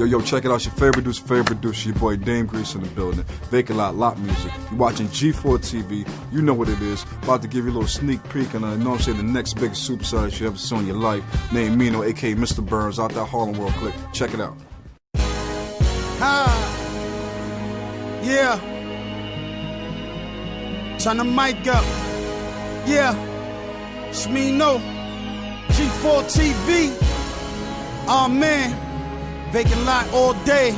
Yo, yo, check it out. Your favorite producer, favorite producer, your boy Dame Grease in the building. Vacant Lot, Lot Music. You watching G4 TV. You know what it is. About to give you a little sneak peek on, uh, you know I'm saying, the next biggest superstar you ever saw in your life. Named Mino, aka Mr. Burns, out that Harlem World Click. Check it out. Ah, yeah. Turn the mic up. Yeah. It's me, no. G4 TV. Oh man. Vacant lot all day.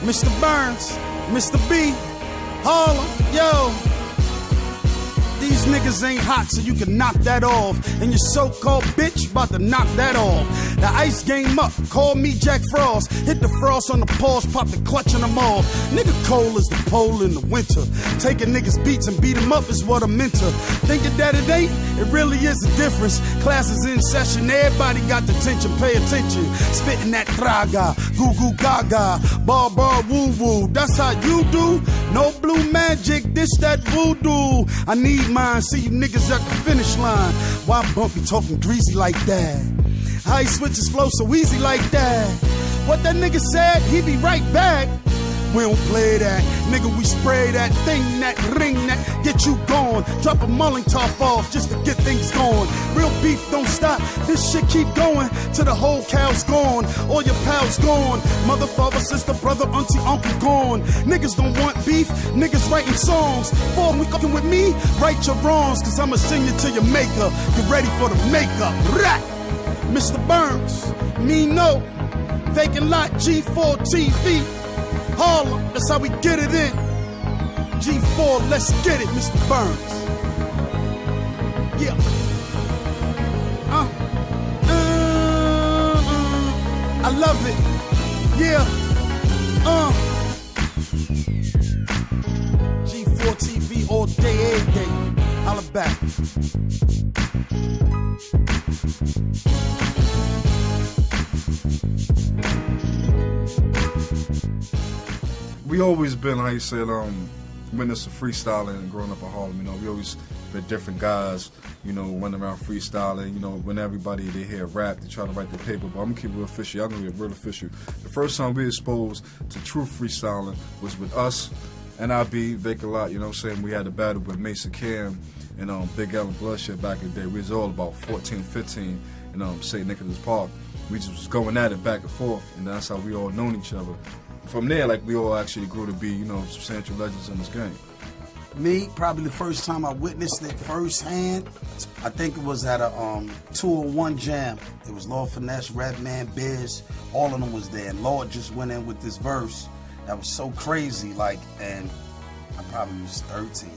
Mr. Burns, Mr. B, Harlem, yo. These niggas ain't hot, so you can knock that off. And your so-called bitch about to knock that off. The ice game up, call me Jack Frost. Hit the frost on the paws, pop the clutch on them all. Nigga cold as the pole in the winter. Taking niggas beats and beat them up is what I'm into. Thinking that it ain't, it really is a difference. Classes in session, everybody got the tension, pay attention. Spitting that traga, goo goo gaga, bar bar woo woo. That's how you do. No blue magic, this that voodoo. I need mine, see you niggas at the finish line. Why Bumpy talking greasy like that? How he switches flow so easy like that? What that nigga said, he be right back. We don't play that, nigga. We spray that thing, that ring, that get you gone. Drop a mulling top off just to get things going. Real beef don't stop. This shit keep going till the whole cow's gone. All your pals gone. Mother, father, sister, brother, auntie, uncle gone. Niggas don't want beef. Niggas writing songs. For when we fucking with me, right your wrongs. Cause I'ma sing you to your maker. Get ready for the makeup. Rat. Mr. Burns, me no. Vacant lot G4 TV. Harlem, that's how we get it in. G4, let's get it, Mr. Burns. Yeah. Uh. Uh, uh. I love it. Yeah. Uh. G4 TV all day, every day. Holla back. We always been how you said um it's freestyling and growing up in Harlem, you know, we always been different guys, you know, running around freestyling, you know, when everybody they hear rap, they try to write the paper, but I'm gonna keep it real official. Y'all gonna be real official. The first time we exposed to true freestyling was with us and I be Vacant Lot, you know what I'm saying? We had a battle with Mason Cam and um, Big Ellen Bloodshed back in the day. We was all about 14, 15 in um, St. Nicholas Park. We just was going at it back and forth, and that's how we all known each other from there, like we all actually grew to be, you know, substantial legends in this game. Me, probably the first time I witnessed it firsthand, I think it was at a um, 201 jam. It was Lord Finesse, Redman, Biz, all of them was there. And Lord just went in with this verse that was so crazy, like, and I probably was 13.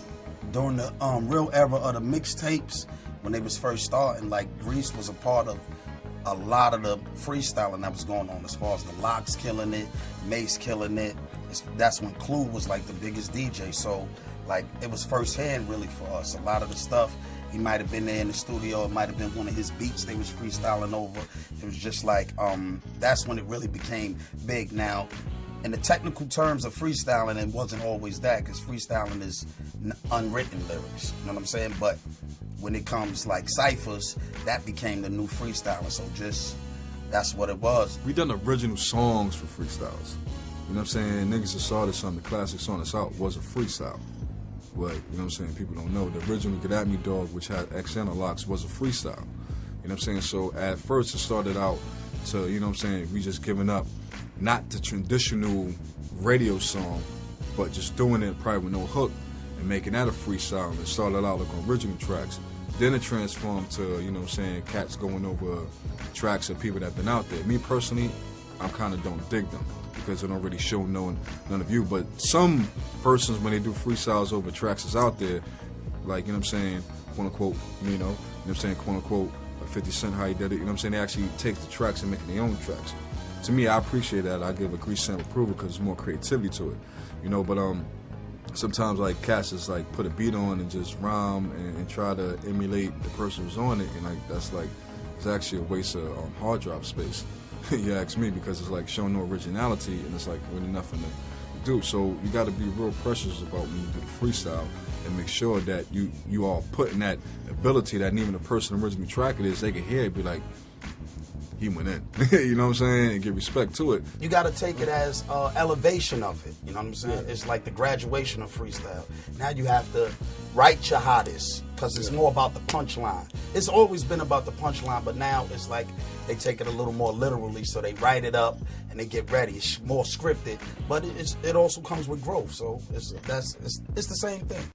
During the um, real era of the mixtapes, when they was first starting, like Grease was a part of a lot of the freestyling that was going on as far as the LOX killing it, Mace killing it. It's, that's when Clue was like the biggest DJ. So like it was firsthand really for us. A lot of the stuff he might have been there in the studio. It might have been one of his beats they was freestyling over. It was just like um, that's when it really became big. Now, in the technical terms of freestyling, it wasn't always that because freestyling is unwritten lyrics. You know what I'm saying? But when it comes like ciphers, that became the new freestyling. So just that's what it was. We done original songs for freestyles. You know what I'm saying? Niggas that saw this on the classic song that's out was a freestyle. But, you know what I'm saying? People don't know. The original Get At Me Dog, which had X Analogs, was a freestyle. You know what I'm saying? So at first it started out to, you know what I'm saying, we just giving up not the traditional radio song, but just doing it probably with no hook and making that a freestyle. And started out like original tracks. Then it transformed to, you know what I'm saying, cats going over tracks of people that have been out there. Me personally, I kind of don't dig them because they don't really show no none of you. But some persons, when they do freestyles over tracks that's out there, like, you know what I'm saying, quote unquote, you know, you know I'm saying, quote unquote, 50 Cent how he did it, you know what I'm saying, they actually take the tracks and make their own tracks. To me, I appreciate that. I give a grease sample approval because there's more creativity to it, you know, but um, sometimes like cats just like put a beat on and just rhyme and, and, try to emulate the person who's on it, and like that's like it's actually a waste of um, hard drive space. you ask me because it's like showing no originality and it's like really nothing to do. So you got to be real precious about when you do the freestyle and make sure that you you are putting that ability that even the person originally track it is they can hear it be like he went in. you know what I'm saying? And give respect to it. You got to take it as uh, elevation of it. You know what I'm saying? It's like the graduation of freestyle. Now you have to write your hottest because it's more about the punchline. It's always been about the punchline, but now it's like they take it a little more literally. So they write it up and they get ready. It's more scripted, but it's, it also comes with growth. So it's that's it's, it's the same thing.